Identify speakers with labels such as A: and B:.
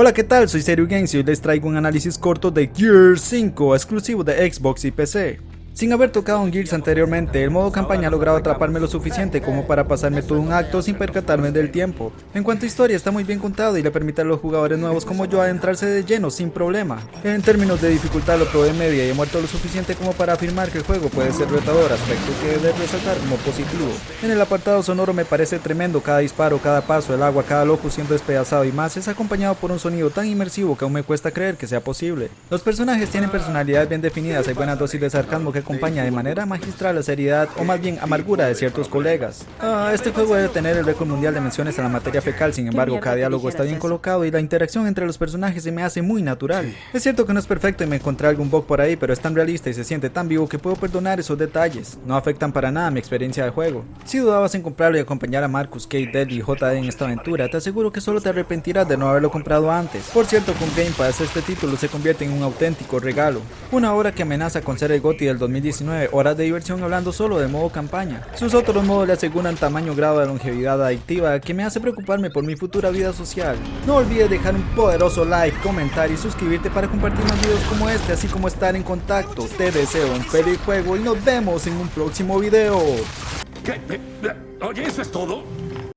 A: Hola, ¿qué tal? Soy Serio Games y hoy les traigo un análisis corto de Gears 5, exclusivo de Xbox y PC. Sin haber tocado un Gears anteriormente, el modo campaña ha logrado atraparme lo suficiente como para pasarme todo un acto sin percatarme del tiempo. En cuanto a historia, está muy bien contado y le permite a los jugadores nuevos como yo adentrarse de lleno sin problema. En términos de dificultad lo probé media y he muerto lo suficiente como para afirmar que el juego puede ser retador, aspecto que debe resaltar como positivo. En el apartado sonoro me parece tremendo cada disparo, cada paso, el agua, cada loco siendo despedazado y más es acompañado por un sonido tan inmersivo que aún me cuesta creer que sea posible. Los personajes tienen personalidades bien definidas, hay buenas dosis de sarcasmo que acompaña de manera magistral la seriedad o más bien amargura de ciertos colegas. Ah, este juego debe tener el récord mundial de menciones en la materia fecal, sin embargo cada diálogo está bien colocado y la interacción entre los personajes se me hace muy natural. Es cierto que no es perfecto y me encontré algún bug por ahí, pero es tan realista y se siente tan vivo que puedo perdonar esos detalles. No afectan para nada mi experiencia de juego. Si dudabas en comprarlo y acompañar a Marcus, Kate, Dead y JD en esta aventura, te aseguro que solo te arrepentirás de no haberlo comprado antes. Por cierto, con Game Pass este título se convierte en un auténtico regalo. Una obra que amenaza con ser el GOTY del 2019 horas de diversión hablando solo de modo campaña. Sus otros modos le aseguran tamaño grado de longevidad adictiva que me hace preocuparme por mi futura vida social. No olvides dejar un poderoso like, comentar y suscribirte para compartir más videos como este, así como estar en contacto. Te deseo un feliz juego y nos vemos en un próximo video.
B: ¿Qué? ¿Oye, eso es todo?